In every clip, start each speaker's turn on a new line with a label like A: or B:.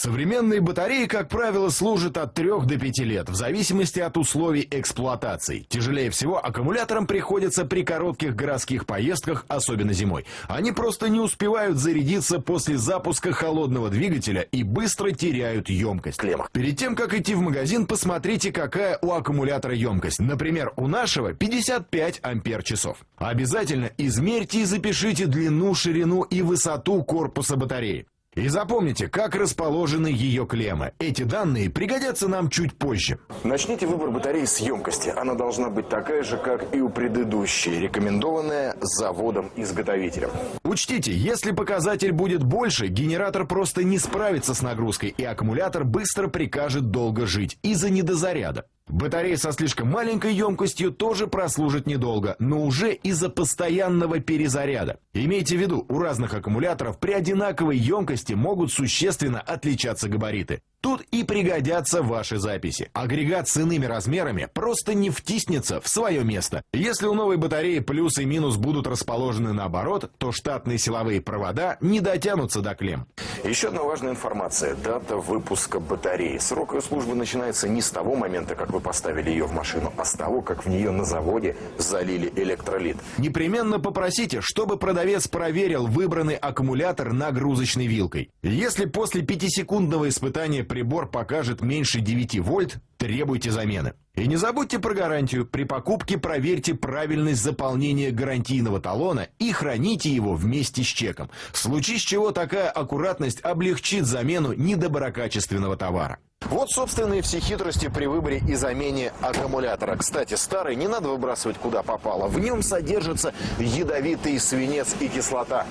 A: Современные батареи, как правило, служат от 3 до 5 лет, в зависимости от условий эксплуатации. Тяжелее всего аккумуляторам приходится при коротких городских поездках, особенно зимой. Они просто не успевают зарядиться после запуска холодного двигателя и быстро теряют емкость. Перед тем, как идти в магазин, посмотрите, какая у аккумулятора емкость. Например, у нашего 55 ампер-часов. Обязательно измерьте и запишите длину, ширину и высоту корпуса батареи. И запомните, как расположены ее клеммы. Эти данные пригодятся нам чуть позже.
B: Начните выбор батареи с емкости. Она должна быть такая же, как и у предыдущей, рекомендованная заводом-изготовителем.
A: Учтите, если показатель будет больше, генератор просто не справится с нагрузкой, и аккумулятор быстро прикажет долго жить из-за недозаряда. Батареи со слишком маленькой емкостью тоже прослужат недолго, но уже из-за постоянного перезаряда. Имейте в виду, у разных аккумуляторов при одинаковой емкости могут существенно отличаться габариты. Тут и пригодятся ваши записи. Агрегат с иными размерами просто не втиснется в свое место. Если у новой батареи плюс и минус будут расположены наоборот, то штатные силовые провода не дотянутся до клемм.
B: Еще одна важная информация. Дата выпуска батареи. Срок ее службы начинается не с того момента, как вы поставили ее в машину, а с того, как в нее на заводе залили электролит.
A: Непременно попросите, чтобы продавец проверил выбранный аккумулятор нагрузочной вилкой. Если после пятисекундного испытания прибор покажет меньше 9 вольт, требуйте замены. И не забудьте про гарантию. При покупке проверьте правильность заполнения гарантийного талона и храните его вместе с чеком. В случае с чего такая аккуратность облегчит замену недоброкачественного товара.
B: Вот, собственно, и все хитрости при выборе и замене аккумулятора. Кстати, старый не надо выбрасывать куда попало. В нем содержится ядовитый свинец и кислота.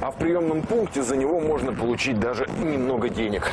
B: А в приемном пункте за него можно получить даже немного денег.